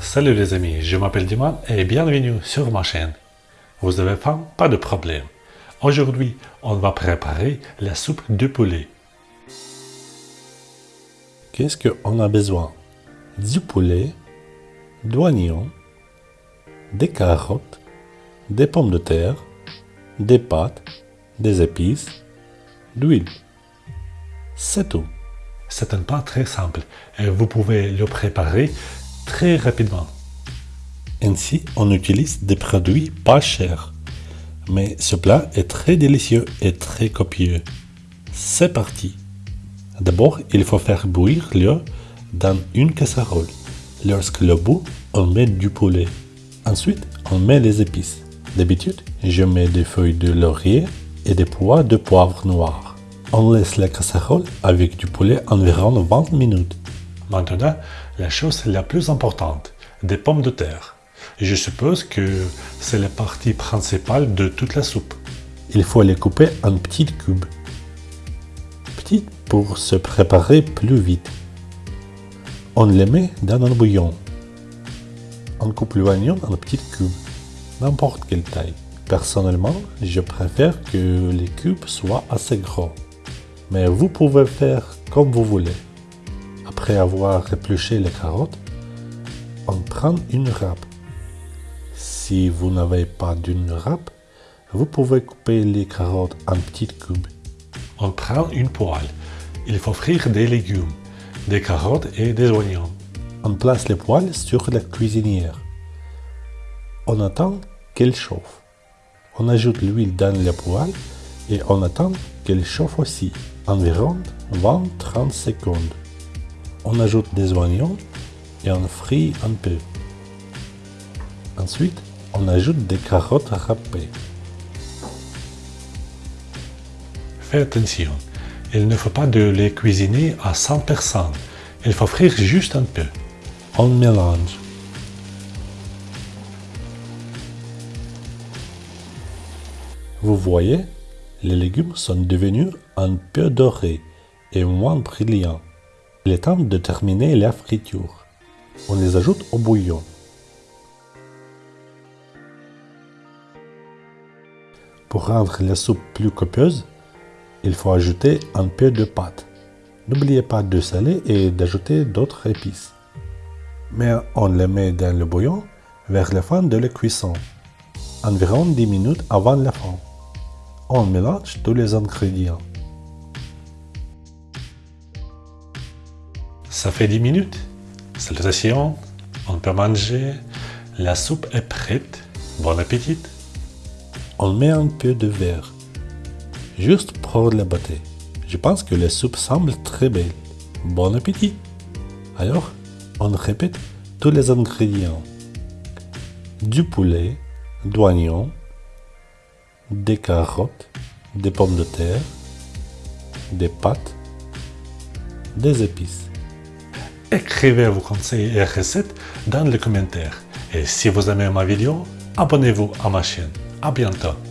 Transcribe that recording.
Salut les amis, je m'appelle Diman et bienvenue sur ma chaîne. Vous avez faim? Pas de problème. Aujourd'hui, on va préparer la soupe de poulet. Qu'est-ce qu'on a besoin? Du poulet, d'oignons, des carottes, des pommes de terre, des pâtes, des épices, d'huile. C'est tout. C'est un plat très simple et vous pouvez le préparer très rapidement. Ainsi, on utilise des produits pas chers. Mais ce plat est très délicieux et très copieux. C'est parti D'abord, il faut faire bouillir l'eau dans une casserole. Lorsque le bout, on met du poulet. Ensuite, on met les épices. D'habitude, je mets des feuilles de laurier et des pois de poivre noir. On laisse la casserole avec du poulet environ 20 minutes. Maintenant, la chose la plus importante, des pommes de terre. Je suppose que c'est la partie principale de toute la soupe. Il faut les couper en petits cubes. Petites pour se préparer plus vite. On les met dans un bouillon. On coupe l'oignon en petits cubes, n'importe quelle taille. Personnellement, je préfère que les cubes soient assez gros. Mais vous pouvez faire comme vous voulez. Après avoir épluché les carottes, on prend une râpe. Si vous n'avez pas d'une râpe, vous pouvez couper les carottes en petites cubes. On prend une poêle. Il faut frire des légumes, des carottes et des oignons. On place les poêles sur la cuisinière. On attend qu'elle chauffe. On ajoute l'huile dans la poêle et on attend qu'elle chauffe aussi, environ 20-30 secondes. On ajoute des oignons et on frit un peu. Ensuite, on ajoute des carottes râpées. Faites attention, il ne faut pas de les cuisiner à 100%. Il faut frire juste un peu. On mélange. Vous voyez, les légumes sont devenus un peu dorés et moins brillants. Il est temps de terminer la friture. On les ajoute au bouillon. Pour rendre la soupe plus copieuse, il faut ajouter un peu de pâte. N'oubliez pas de saler et d'ajouter d'autres épices. Mais on les met dans le bouillon vers la fin de la cuisson, environ 10 minutes avant la fin. On mélange tous les ingrédients. Ça fait 10 minutes. Salutations, on peut manger. La soupe est prête. Bon appétit. On met un peu de verre, juste pour la beauté. Je pense que la soupe semble très belle. Bon appétit. Alors, on répète tous les ingrédients. Du poulet, d'oignons, des carottes, des pommes de terre, des pâtes, des épices. Écrivez vos conseils et recettes dans les commentaires. Et si vous aimez ma vidéo, abonnez-vous à ma chaîne. À bientôt.